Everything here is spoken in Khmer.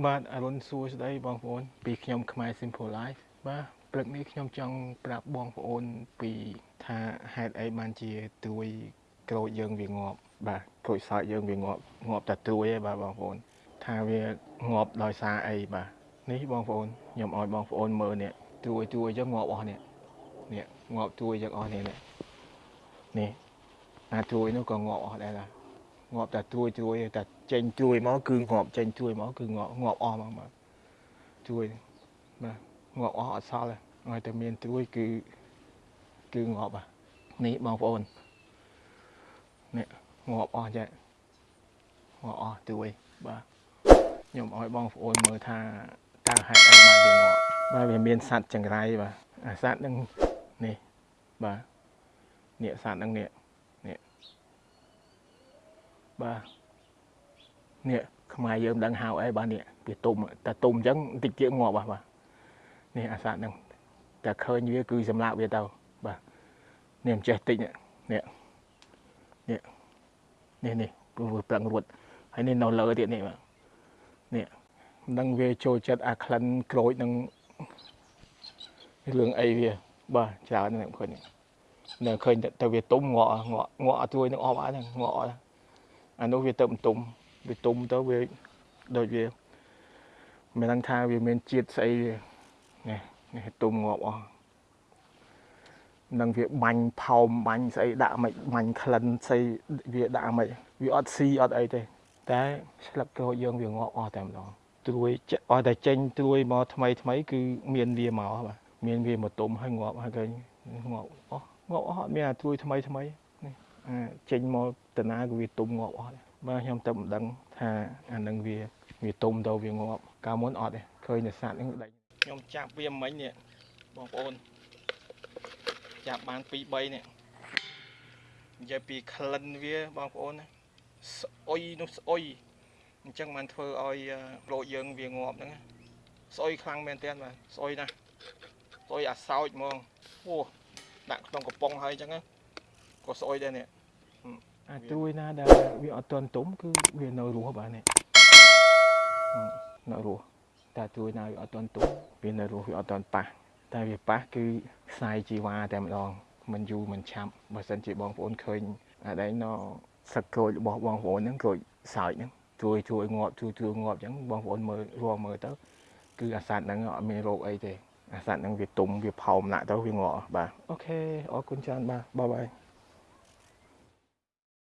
បាទអរុនសួស្តីបងប្អូន ពីខ្ញុំខ្មែរ Simple Life បាទព្រឹកនេះខ្ញុំចង់ប្រាប់បងប្អូនពីថាហេតុអីបានជាត្រួយក្រូចយើងវាងាប់បាទក្រូចសើចយើងវាងាប់ងាប់តែត្រួយឯងបាទបងប្អូន ថាវាងាប់ដោយសារអីបាទនេះបងប្អូនខ្ញុំឲ្យបងប្អូនមើលនេះត្រួយត្រួយចឹងងាប់អស់នេះនេះងាប់ត្រួយចឹងអស់នេះនេះនេះអាត្រួយនោះក៏ងាប់អស់ដែរឡា ងាប់តែត្រួយត្រួយតែចេញត្រួយមកគឺងាប់ចេញត្រួយមកគឺងាប់ងាប់អស់មកបាទត្រួយបាទងាប់អស់អត់សល់ទេឲ្យតែមានត្រួយគឺគឺងាប់អានេះបងប្អូននេះងាប់អស់ចាងាប់អស់ត្រួយបាទខ្ញុំឲ្យបងប្អូនមើលថាតើហេតុអីបានវាងាប់បាទវាមានសត្វចង្រៃបាទអាសត្វហ្នឹងនេះបាទនេះសត្វហ្នឹងនេះ បាទនេះខ្មែរយើងមិនដឹងហៅអីបាទនេះវាទុំតែទុំអញ្ចឹងតិចទៀតងាប់បាទនេះអាសត្វហ្នឹងតែឃើញវាគឺសម្លាប់វាទៅបាទនេះមិនចេះតិចនេះនេះនេះនេះនេះព្រោះវាប្រឹងរួតហើយនេះនៅលើទៀតនេះបាទនេះមិនដឹងវាចូលចិត្តអាក្លិនក្រូចនឹងរឿងអីវាបាទច្រើនហ្នឹងឃើញនៅឃើញតែវាទុំងក់ងក់ងក់អត់ជួយនឹងអស់អត់ហ្នឹងងក់អត់ អានោះវាទៅបន្ទុំវាទុំទៅវាដូចវាមិនដឹងថាវាមានជាតិស្អីនេះនេះទុំងាប់អស់នឹងវាបាញ់ផោមបាញ់ស្អីដាក់មិនបាញ់ក្លិនស្អីវាដាក់មិនវាអត់ស៊ីអត់អីទេ តែស្លឹកក្រូចយើងវាងាប់អស់តែម្ដងត្រួយអស់តែចេញត្រួយមកថ្មីថ្មីគឺមានវាមកបាទមានវាមកទុំហើយងាប់ហើយឃើញងាប់អស់ងាប់អស់អត់មានអាត្រួយថ្មីថ្មី ចេញមកតាណាក៏វាទុំងាប់អស់ដែរបាទខ្ញុំទៅមិនដឹងថាអានឹងវាវាទុំទៅវាងាប់កាលមុនអត់ទេឃើញតែសត្វហ្នឹងដេញខ្ញុំចាប់វាមិញនេះបងប្អូនចាប់បាន2 3នេះនិយាយពីក្លិនវាបងប្អូនស្អុយនោះស្អុយអញ្ចឹងបានធ្វើឲ្យប្រូចយើងវាងាប់ហ្នឹងស្អុយខ្លាំងមែនទែនបាទស្អុយណាស់ស្អុយអាសោចហ្មងអូដាក់ក្នុងកំប៉ុងហើយអញ្ចឹង ក៏ស្អុយដែរនេះអាត្រួយណាដែលវាអត់ទាន់ទុំគឺវានៅរស់បាទនេះនៅរស់តែត្រួយណាវាអត់ទាន់ទុំវានៅរស់វាអត់ទាន់ប៉ះតែវាប៉ះគឺខ្សែជីវ៉ាតែម្ដងមិនយូរមិនឆាប់បើសិនជាបងប្អូនឃើញអាដែងនៅសឹកក្រូចរបស់បងប្អូនហ្នឹងក្រូចសើចហ្នឹងជួយជួយងាប់ជួយជួយងាប់អញ្ចឹងបងប្អូនមើលរួមមើលទៅគឺអាសត្វហ្នឹងអត់មានរោគអីទេអាសត្វហ្នឹងវាទុំវាផោមណាក់ទៅវាងាប់បាទអូខេអរគុណច្រើនបាទបាយបាយ